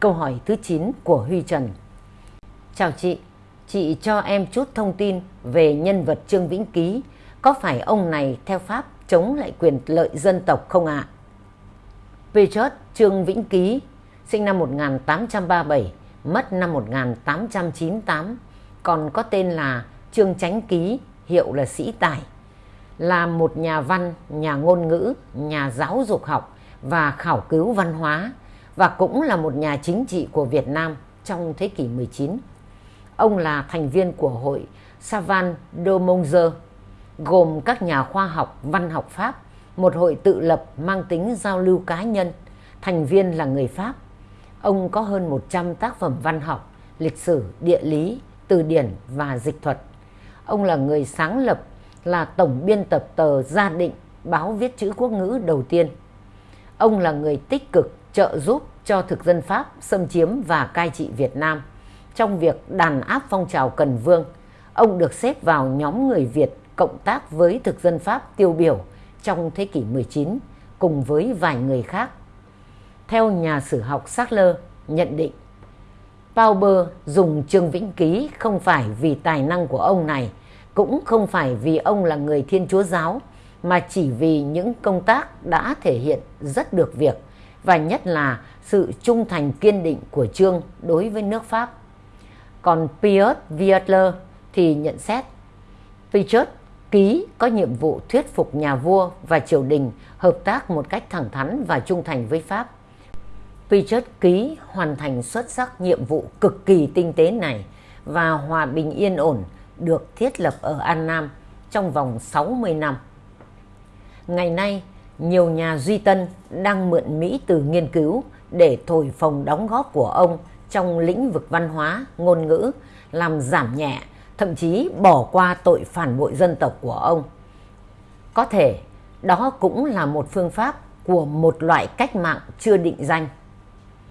Câu hỏi thứ 9 của Huy Trần Chào chị, chị cho em chút thông tin về nhân vật Trương Vĩnh Ký. Có phải ông này theo Pháp chống lại quyền lợi dân tộc không ạ? À? Petrus Trương Vĩnh Ký, sinh năm 1837, mất năm 1898, còn có tên là Trương Chánh Ký, hiệu là Sĩ Tài. Là một nhà văn, nhà ngôn ngữ, nhà giáo dục học và khảo cứu văn hóa và cũng là một nhà chính trị của Việt Nam trong thế kỷ 19. Ông là thành viên của hội Savan de Monzer, gồm các nhà khoa học văn học Pháp, một hội tự lập mang tính giao lưu cá nhân, thành viên là người Pháp. Ông có hơn 100 tác phẩm văn học, lịch sử, địa lý, từ điển và dịch thuật. Ông là người sáng lập, là tổng biên tập tờ Gia Định, báo viết chữ quốc ngữ đầu tiên. Ông là người tích cực trợ giúp cho thực dân Pháp xâm chiếm và cai trị Việt Nam. Trong việc đàn áp phong trào Cần Vương, ông được xếp vào nhóm người Việt cộng tác với thực dân Pháp tiêu biểu trong thế kỷ 19 cùng với vài người khác. Theo nhà sử học Sackler nhận định, Pauber dùng Trương Vĩnh Ký không phải vì tài năng của ông này, cũng không phải vì ông là người Thiên Chúa Giáo, mà chỉ vì những công tác đã thể hiện rất được việc và nhất là sự trung thành kiên định của Trương đối với nước Pháp. Còn Piotr Vietler thì nhận xét Piotr ký có nhiệm vụ thuyết phục nhà vua và triều đình hợp tác một cách thẳng thắn và trung thành với Pháp. Piotr ký hoàn thành xuất sắc nhiệm vụ cực kỳ tinh tế này và hòa bình yên ổn được thiết lập ở An Nam trong vòng 60 năm. Ngày nay, nhiều nhà duy tân đang mượn Mỹ từ nghiên cứu để thổi phồng đóng góp của ông trong lĩnh vực văn hóa, ngôn ngữ, làm giảm nhẹ, thậm chí bỏ qua tội phản bội dân tộc của ông. Có thể đó cũng là một phương pháp của một loại cách mạng chưa định danh.